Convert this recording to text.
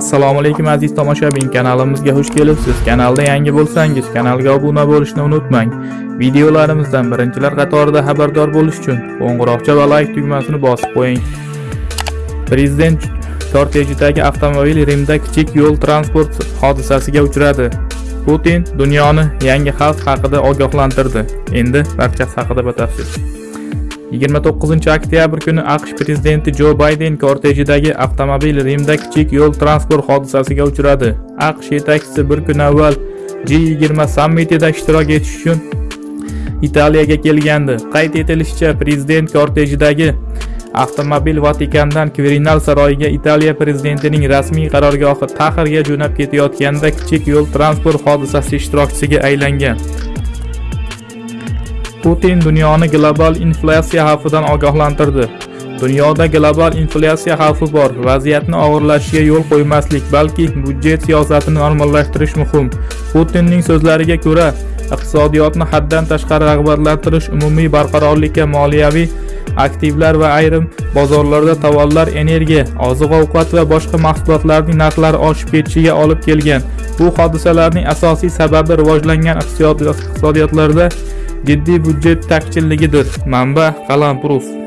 assalomu alaykum aziz tomoshabin. Kanalimizga xush kelibsiz. Kanalda yangi bo'lsangiz kanalga obuna bo'lishni unutmang. Videolarimizdan birinchilar qatorida xabardor bo'lish uchun qo'ng'iroqcha va like tugmasini bosib qo'ying. Prezident kortejidagi avtomobil rimda kichik yo'l transport hodisasiga uchradi. Putin dunyoni yangi xavf haqida ogohlantirdi. Endi barchasi haqida batafsil. 29 oktyabr kuni aqsh prezidenti jo bayden kortejidagi avtomobil rimda kichik yo'l transport hodisasiga uchradi. Aqsh yetakchisi bir kun avval g20 sammitida ishtirok etish uchun italiyaga kelgandi. Qayd etilishicha prezident kortejidagi avtomobil vatikandan Quirinal saroyiga italiya prezidentining rasmiy qarorgohi Taxirga jo'nab ketayotganda kichik yo'l transport hodisasi ishtirokchisiga aylangan. Putin dunyoni global inflyatsiya xavfidan ogohlantirdi. Dunyoda global inflyatsiya xavfi bor. Vaziyatni og'irlashishiga yo'l qo'ymaslik balki budjet siyosatini normallashtirish muhim. Putinning so'zlariga ko'ra iqtisodiyotni haddan tashqari rag'batlantirish umumiy barqarorlikka moliyaviy aktivlar va ayrim bozorlarda tovarlar energiya oziq ovqat va boshqa mahsulotlarning narxlari oshib ketishiga olib kelgan. Bu hodisalarning asosiy sababi rivojlangan iqtisodiyotlarda jiddiy budjet taqchilligidir. Manba qalampurus